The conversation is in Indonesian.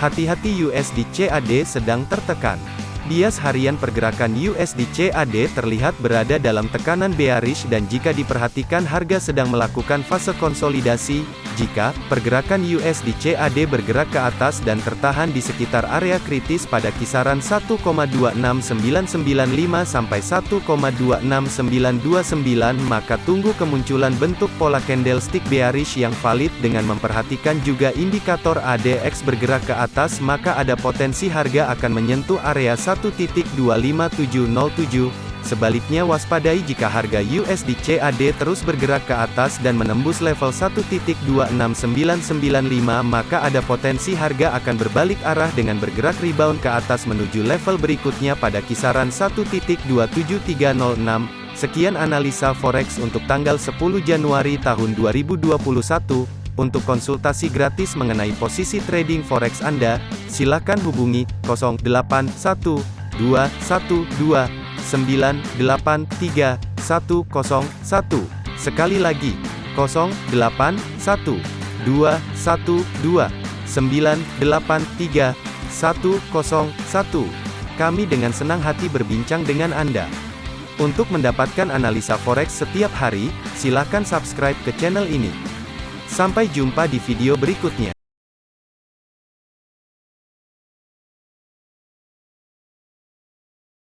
Hati-hati USD CAD sedang tertekan. Bias harian pergerakan USD CAD terlihat berada dalam tekanan bearish dan jika diperhatikan harga sedang melakukan fase konsolidasi, jika pergerakan USD CAD bergerak ke atas dan tertahan di sekitar area kritis pada kisaran 1,26995 sampai 1,26929 maka tunggu kemunculan bentuk pola candlestick bearish yang valid dengan memperhatikan juga indikator ADX bergerak ke atas maka ada potensi harga akan menyentuh area 1 1.25707. Sebaliknya waspadai jika harga USD CAD terus bergerak ke atas dan menembus level 1.26995 maka ada potensi harga akan berbalik arah dengan bergerak rebound ke atas menuju level berikutnya pada kisaran 1.27306. Sekian analisa forex untuk tanggal 10 Januari tahun 2021. Untuk konsultasi gratis mengenai posisi trading forex Anda, silakan hubungi 081 212 983 101. Sekali lagi, 081 212 983 101. Kami dengan senang hati berbincang dengan Anda. Untuk mendapatkan analisa forex setiap hari, silakan subscribe ke channel ini. Sampai jumpa di video berikutnya.